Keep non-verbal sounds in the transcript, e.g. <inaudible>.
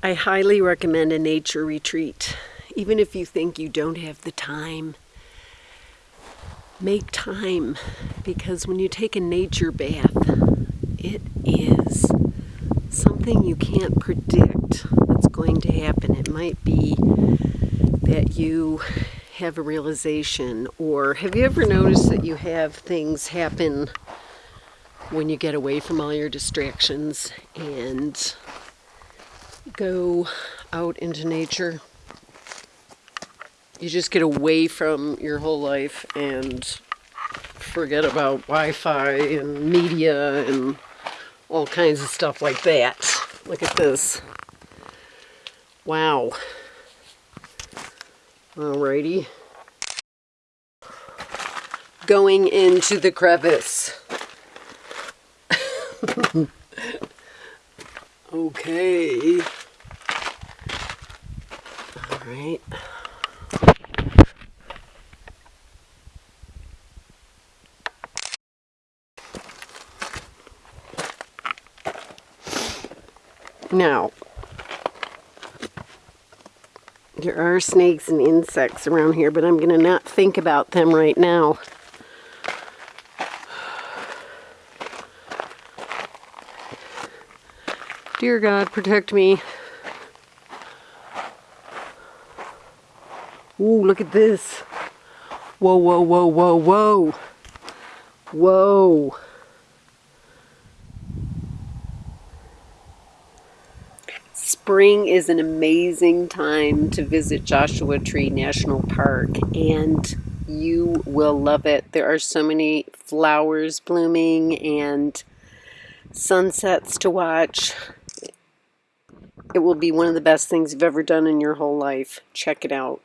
I highly recommend a nature retreat. Even if you think you don't have the time, make time because when you take a nature bath, it is something you can't predict that's going to happen. It might be that you have a realization or have you ever noticed that you have things happen when you get away from all your distractions and go out into nature. You just get away from your whole life and forget about Wi-Fi and media and all kinds of stuff like that. Look at this. Wow. Alrighty. Going into the crevice. <laughs> okay. Right. Now, there are snakes and insects around here, but I'm going to not think about them right now. Dear God, protect me. Ooh, look at this. Whoa, whoa, whoa, whoa, whoa. Whoa. Spring is an amazing time to visit Joshua Tree National Park and you will love it. There are so many flowers blooming and sunsets to watch. It will be one of the best things you've ever done in your whole life. Check it out.